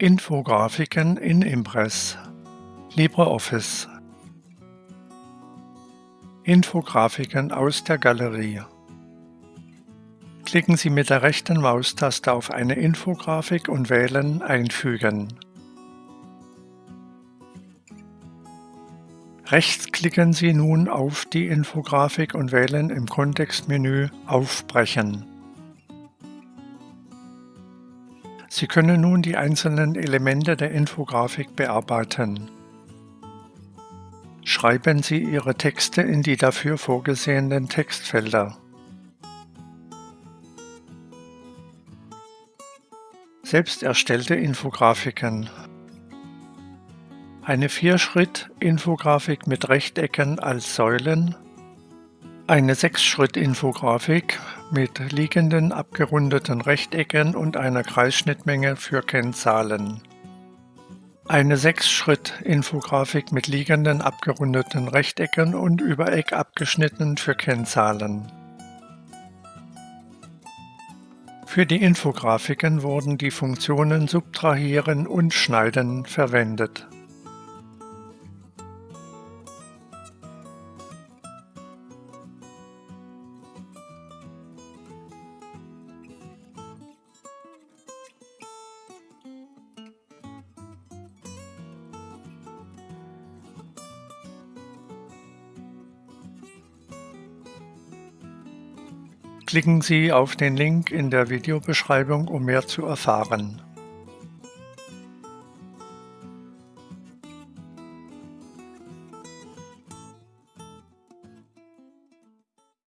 Infografiken in Impress LibreOffice Infografiken aus der Galerie Klicken Sie mit der rechten Maustaste auf eine Infografik und wählen Einfügen. Rechts klicken Sie nun auf die Infografik und wählen im Kontextmenü Aufbrechen. Sie können nun die einzelnen Elemente der Infografik bearbeiten. Schreiben Sie Ihre Texte in die dafür vorgesehenen Textfelder. Selbst erstellte Infografiken Eine Vierschritt-Infografik mit Rechtecken als Säulen eine Sechs-Schritt-Infografik mit liegenden abgerundeten Rechtecken und einer Kreisschnittmenge für Kennzahlen. Eine Sechs-Schritt-Infografik mit liegenden abgerundeten Rechtecken und über abgeschnitten für Kennzahlen. Für die Infografiken wurden die Funktionen Subtrahieren und Schneiden verwendet. Klicken Sie auf den Link in der Videobeschreibung, um mehr zu erfahren.